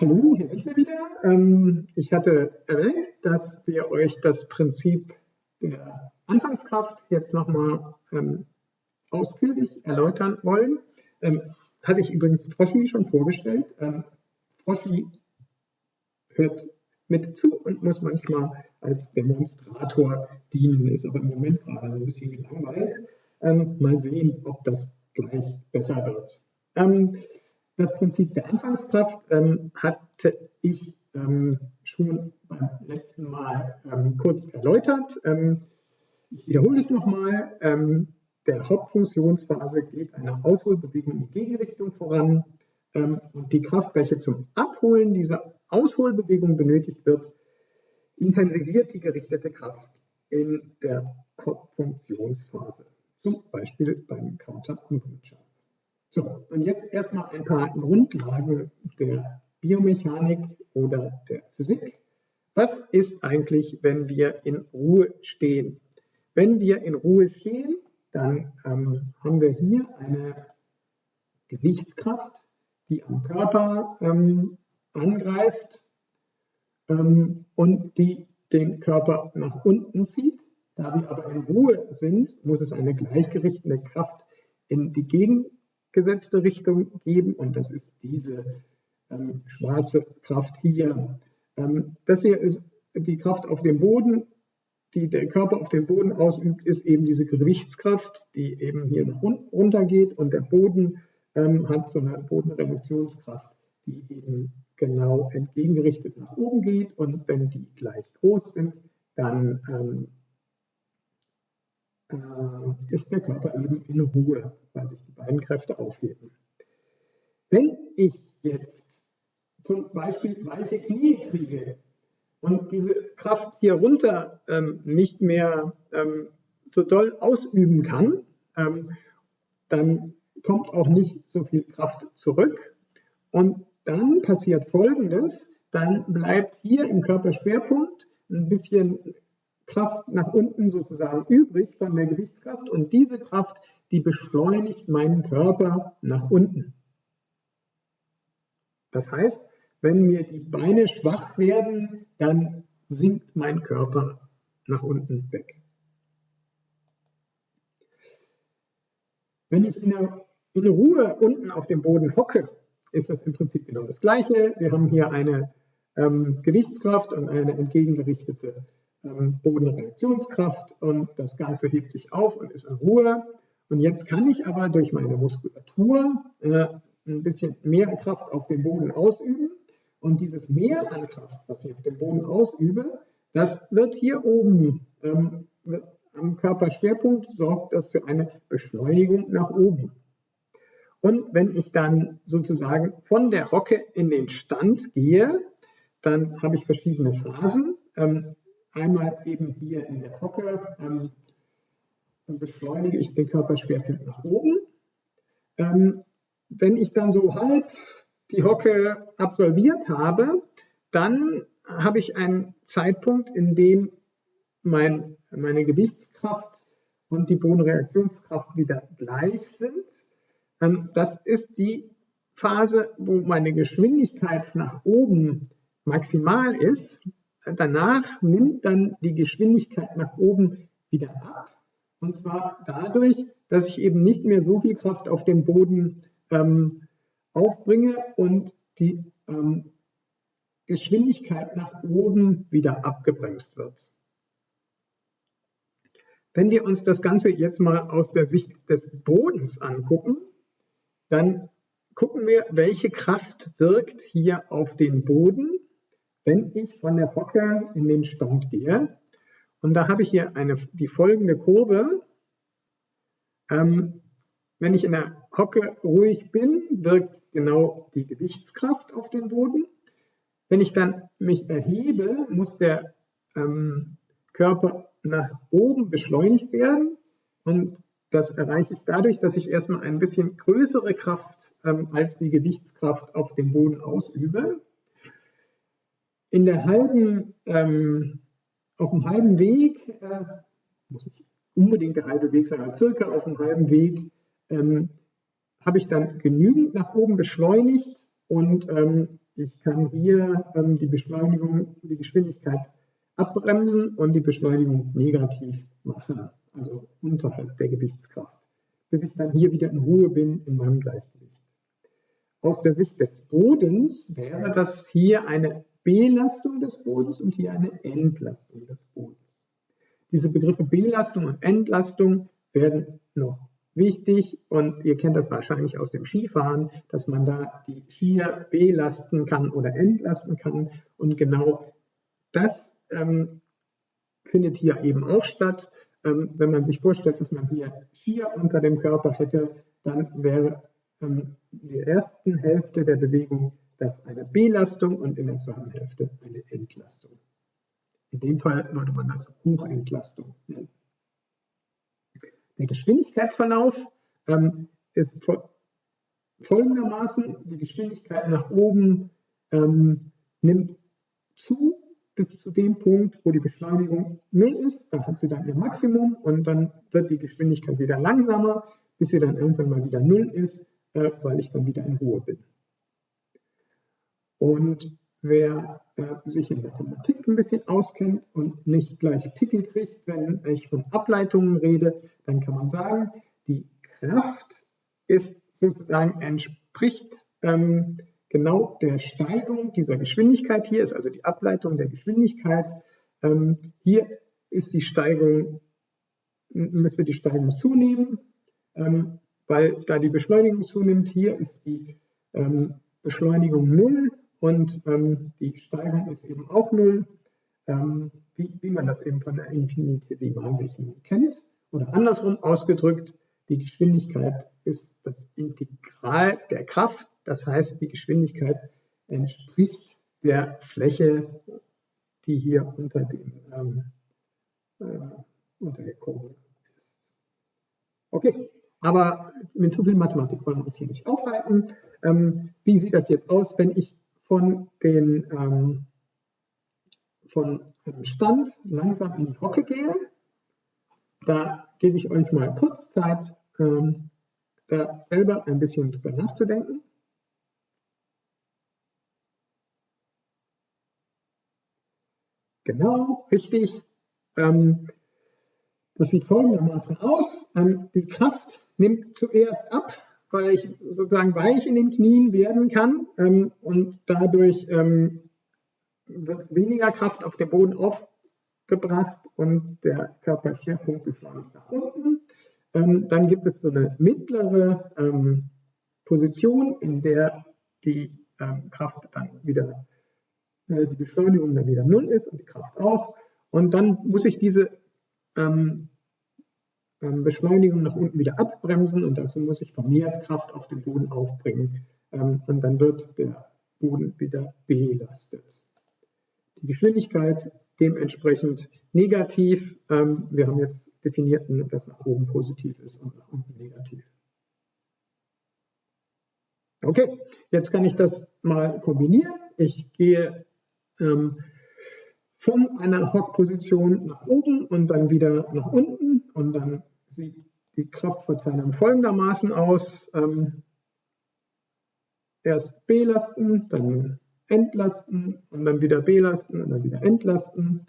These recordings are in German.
Hallo, hier sind wir wieder. Ähm, ich hatte erwähnt, dass wir euch das Prinzip der Anfangskraft jetzt nochmal ähm, ausführlich erläutern wollen. Ähm, hatte ich übrigens Froschi schon vorgestellt. Froschi hört mit zu und muss manchmal als Demonstrator dienen, ist aber im Moment gerade ein bisschen gelangweilt. Mal sehen, ob das gleich besser wird. Das Prinzip der Anfangskraft ähm, hatte ich ähm, schon beim letzten Mal ähm, kurz erläutert. Ähm, ich wiederhole es nochmal. Ähm, der Hauptfunktionsphase geht eine Ausholbewegung in die Gegenrichtung voran ähm, und die Kraft, welche zum Abholen dieser Ausholbewegung benötigt wird, intensiviert die gerichtete Kraft in der Hauptfunktionsphase, zum Beispiel beim Counter-Movement Jump. So, und jetzt erstmal ein paar Grundlagen der Biomechanik oder der Physik. Was ist eigentlich, wenn wir in Ruhe stehen? Wenn wir in Ruhe stehen, dann ähm, haben wir hier eine Gewichtskraft, die am Körper ähm, angreift ähm, und die den Körper nach unten zieht. Da wir aber in Ruhe sind, muss es eine gleichgerichtete Kraft in die Gegenrichtung gesetzte Richtung geben. Und das ist diese ähm, schwarze Kraft hier. Ähm, das hier ist die Kraft auf dem Boden, die der Körper auf dem Boden ausübt, ist eben diese Gewichtskraft, die eben hier nach unten runter geht und der Boden ähm, hat so eine Bodenreduktionskraft, die eben genau entgegengerichtet nach oben geht. Und wenn die gleich groß sind, dann ähm, äh, ist der Körper eben in Ruhe, weil sich die beiden Kräfte aufheben. Wenn ich jetzt zum Beispiel weiche Knie kriege und diese Kraft hier runter ähm, nicht mehr ähm, so doll ausüben kann, ähm, dann kommt auch nicht so viel Kraft zurück. Und dann passiert Folgendes, dann bleibt hier im Körperschwerpunkt ein bisschen Kraft nach unten sozusagen übrig von der Gewichtskraft und diese Kraft, die beschleunigt meinen Körper nach unten. Das heißt, wenn mir die Beine schwach werden, dann sinkt mein Körper nach unten weg. Wenn ich in, der, in Ruhe unten auf dem Boden hocke, ist das im Prinzip genau das Gleiche. Wir haben hier eine ähm, Gewichtskraft und eine entgegengerichtete Bodenreaktionskraft und das Ganze hebt sich auf und ist in Ruhe. Und jetzt kann ich aber durch meine Muskulatur äh, ein bisschen mehr Kraft auf dem Boden ausüben. Und dieses Mehr an Kraft, was ich auf dem Boden ausübe, das wird hier oben ähm, am Körperschwerpunkt, sorgt das für eine Beschleunigung nach oben. Und wenn ich dann sozusagen von der Hocke in den Stand gehe, dann habe ich verschiedene Phasen. Ähm, Einmal eben hier in der Hocke ähm, beschleunige ich den Körperschwerpunkt nach oben. Ähm, wenn ich dann so halb die Hocke absolviert habe, dann habe ich einen Zeitpunkt, in dem mein, meine Gewichtskraft und die Bodenreaktionskraft wieder gleich sind. Ähm, das ist die Phase, wo meine Geschwindigkeit nach oben maximal ist danach nimmt dann die Geschwindigkeit nach oben wieder ab. Und zwar dadurch, dass ich eben nicht mehr so viel Kraft auf den Boden ähm, aufbringe und die ähm, Geschwindigkeit nach oben wieder abgebremst wird. Wenn wir uns das Ganze jetzt mal aus der Sicht des Bodens angucken, dann gucken wir, welche Kraft wirkt hier auf den Boden wenn ich von der Hocke in den Stand gehe, und da habe ich hier eine, die folgende Kurve, ähm, wenn ich in der Hocke ruhig bin, wirkt genau die Gewichtskraft auf den Boden. Wenn ich dann mich erhebe, muss der ähm, Körper nach oben beschleunigt werden und das erreiche ich dadurch, dass ich erstmal ein bisschen größere Kraft ähm, als die Gewichtskraft auf dem Boden ausübe in der halben, ähm, auf dem halben Weg, äh, muss nicht unbedingt der halbe Weg sein, aber circa auf dem halben Weg, ähm, habe ich dann genügend nach oben beschleunigt und ähm, ich kann hier ähm, die Beschleunigung, die Geschwindigkeit abbremsen und die Beschleunigung negativ machen, also unterhalb der Gewichtskraft, bis ich dann hier wieder in Ruhe bin in meinem Gleichgewicht. Aus der Sicht des Bodens wäre das hier eine Belastung des Bodens und hier eine Entlastung des Bodens. Diese Begriffe Belastung und Entlastung werden noch wichtig und ihr kennt das wahrscheinlich aus dem Skifahren, dass man da die Skier belasten kann oder entlasten kann und genau das ähm, findet hier eben auch statt. Ähm, wenn man sich vorstellt, dass man hier Skier unter dem Körper hätte, dann wäre ähm, der ersten Hälfte der Bewegung das eine Belastung und in der zweiten Hälfte eine Entlastung. In dem Fall würde man das Hochentlastung nennen. Der Geschwindigkeitsverlauf ähm, ist folgendermaßen, die Geschwindigkeit nach oben ähm, nimmt zu bis zu dem Punkt, wo die Beschleunigung 0 ist, da hat sie dann ihr Maximum und dann wird die Geschwindigkeit wieder langsamer, bis sie dann irgendwann mal wieder 0 ist, äh, weil ich dann wieder in Ruhe bin. Und wer äh, sich in Mathematik ein bisschen auskennt und nicht gleich Pickel kriegt, wenn ich von Ableitungen rede, dann kann man sagen, die Kraft ist sozusagen entspricht ähm, genau der Steigung dieser Geschwindigkeit. Hier ist also die Ableitung der Geschwindigkeit. Ähm, hier ist die Steigung, müsste die Steigung zunehmen, ähm, weil da die Beschleunigung zunimmt. Hier ist die ähm, Beschleunigung 0 und ähm, die Steigung ist eben auch 0, ähm, wie, wie, man das eben von der Infinitesimalrechnung kennt. Oder andersrum ausgedrückt, die Geschwindigkeit ist das Integral der Kraft, das heißt, die Geschwindigkeit entspricht der Fläche, die hier unter, dem, ähm, äh, unter der Kurve ist. Okay, aber mit zu viel Mathematik wollen wir uns hier nicht aufhalten. Ähm, wie sieht das jetzt aus, wenn ich von, den, ähm, von einem Stand langsam in die Hocke gehe. Da gebe ich euch mal kurz Zeit, ähm, da selber ein bisschen drüber nachzudenken. Genau, richtig. Ähm, das sieht folgendermaßen aus. Ähm, die Kraft nimmt zuerst ab weil ich sozusagen weich in den Knien werden kann ähm, und dadurch ähm, wird weniger Kraft auf den Boden aufgebracht und der Körperschwerpunkt beschleunigt nach unten. Ähm, dann gibt es so eine mittlere ähm, Position, in der die ähm, Kraft dann wieder, äh, die Beschleunigung dann wieder null ist und die Kraft auch. Und dann muss ich diese ähm, Beschleunigung nach unten wieder abbremsen und dazu muss ich vermehrt Kraft auf den Boden aufbringen ähm, und dann wird der Boden wieder belastet. Die Geschwindigkeit dementsprechend negativ. Ähm, wir haben jetzt definiert, dass nach oben positiv ist und nach unten negativ. Okay, jetzt kann ich das mal kombinieren. Ich gehe ähm, von einer Hockposition nach oben und dann wieder nach unten und dann sieht die Kraftverteilung folgendermaßen aus. Ähm, erst belasten, dann entlasten und dann wieder belasten und dann wieder entlasten.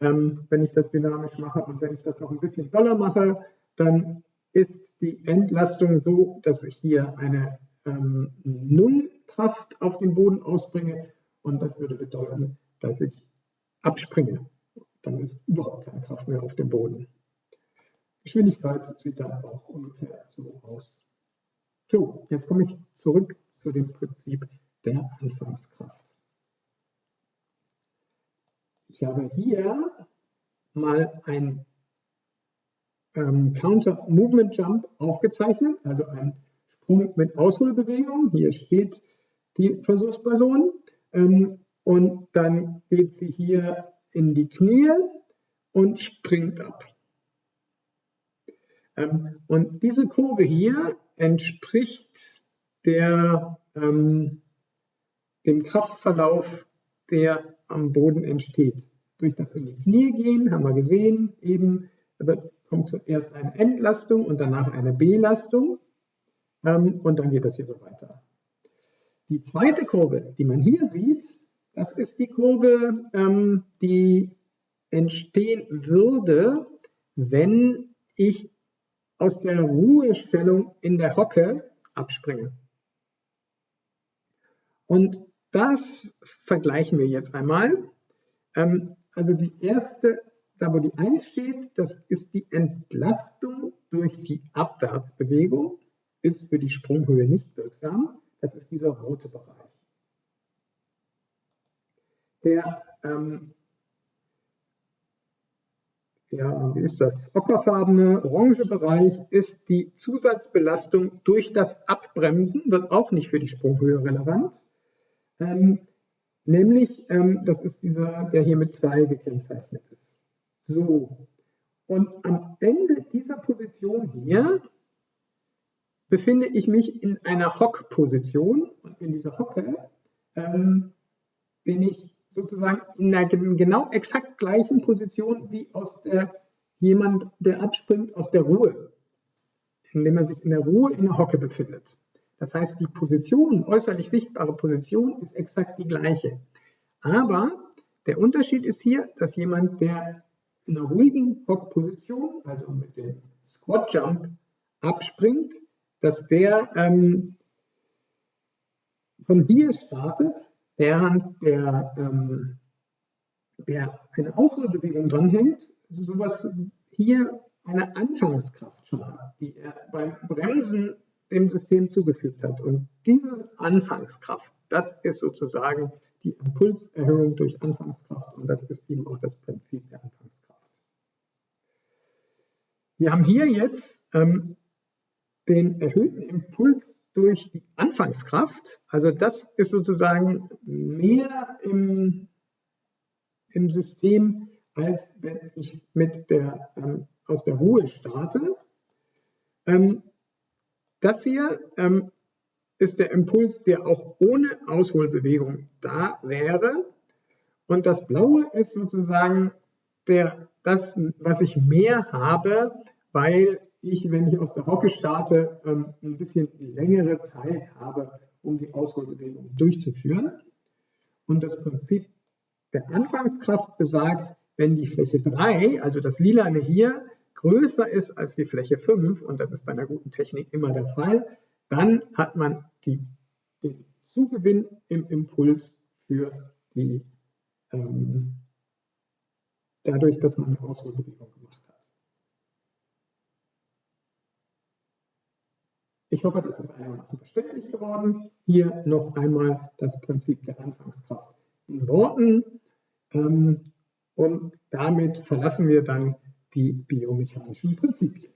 Ähm, wenn ich das dynamisch mache und wenn ich das noch ein bisschen doller mache, dann ist die Entlastung so, dass ich hier eine ähm, Nullkraft auf den Boden ausbringe und das würde bedeuten, dass ich abspringe. Dann ist überhaupt keine Kraft mehr auf dem Boden. Geschwindigkeit sieht dann auch ungefähr so aus. So, jetzt komme ich zurück zu dem Prinzip der Anfangskraft. Ich habe hier mal ein ähm, Counter Movement Jump aufgezeichnet, also ein Sprung mit Ausholbewegung. Hier steht die Versuchsperson ähm, und dann geht sie hier in die Knie und springt ab. Ähm, und diese Kurve hier entspricht der, ähm, dem Kraftverlauf, der am Boden entsteht. Durch das in die Knie gehen, haben wir gesehen, eben kommt zuerst eine Entlastung und danach eine Belastung. Ähm, und dann geht das hier so weiter. Die zweite Kurve, die man hier sieht, das ist die Kurve, ähm, die entstehen würde, wenn ich aus der Ruhestellung in der Hocke abspringe. Und das vergleichen wir jetzt einmal. Ähm, also die erste, da wo die 1 steht, das ist die Entlastung durch die Abwärtsbewegung, ist für die Sprunghöhe nicht wirksam. Das ist dieser rote Bereich. Der ähm, ja, wie ist das? Ockerfarbene, orange Bereich ist die Zusatzbelastung durch das Abbremsen, wird auch nicht für die Sprunghöhe relevant. Ähm, nämlich, ähm, das ist dieser, der hier mit 2 gekennzeichnet ist. So, und am Ende dieser Position hier befinde ich mich in einer Hock-Position und in dieser Hocke ähm, bin ich sozusagen in der genau exakt gleichen Position wie aus der, jemand, der abspringt aus der Ruhe, indem er sich in der Ruhe in der Hocke befindet. Das heißt, die Position, äußerlich sichtbare Position ist exakt die gleiche. Aber der Unterschied ist hier, dass jemand, der in einer ruhigen Hockposition, also mit dem Squat Jump, abspringt, dass der ähm, von hier startet während der, ähm, der eine Ausholbewegung dranhängt, also sowas hier eine Anfangskraft schon hat, die er beim Bremsen dem System zugefügt hat. Und diese Anfangskraft, das ist sozusagen die Impulserhöhung durch Anfangskraft und das ist eben auch das Prinzip der Anfangskraft. Wir haben hier jetzt ähm, den erhöhten Impuls durch die Anfangskraft. Also das ist sozusagen mehr im, im System, als wenn ich mit der, ähm, aus der Ruhe starte. Ähm, das hier ähm, ist der Impuls, der auch ohne Ausholbewegung da wäre. Und das Blaue ist sozusagen der, das, was ich mehr habe, weil ich, wenn ich aus der Hocke starte, ähm, ein bisschen längere Zeit habe, um die Ausholbewegung durchzuführen. Und das Prinzip der Anfangskraft besagt, wenn die Fläche 3, also das Lilane hier, größer ist als die Fläche 5, und das ist bei einer guten Technik immer der Fall, dann hat man die, den Zugewinn im Impuls für die, ähm, dadurch, dass man eine Ausholbewegung gemacht hat. Ich hoffe, das ist einigermaßen verständlich geworden. Hier noch einmal das Prinzip der Anfangskraft in Worten. Ähm, und damit verlassen wir dann die biomechanischen Prinzipien.